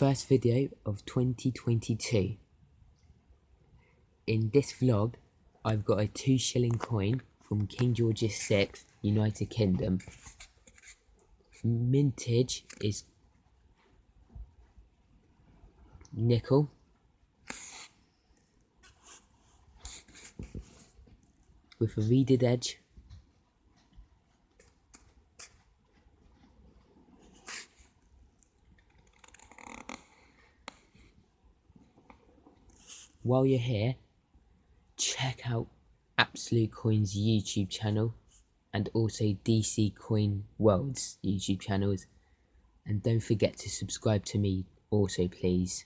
first video of 2022. In this vlog, I've got a 2 shilling coin from King George VI, United Kingdom. Mintage is nickel. With a reeded edge. While you're here, check out Absolute Coin's YouTube channel and also DC Coin World's YouTube channels. And don't forget to subscribe to me also, please.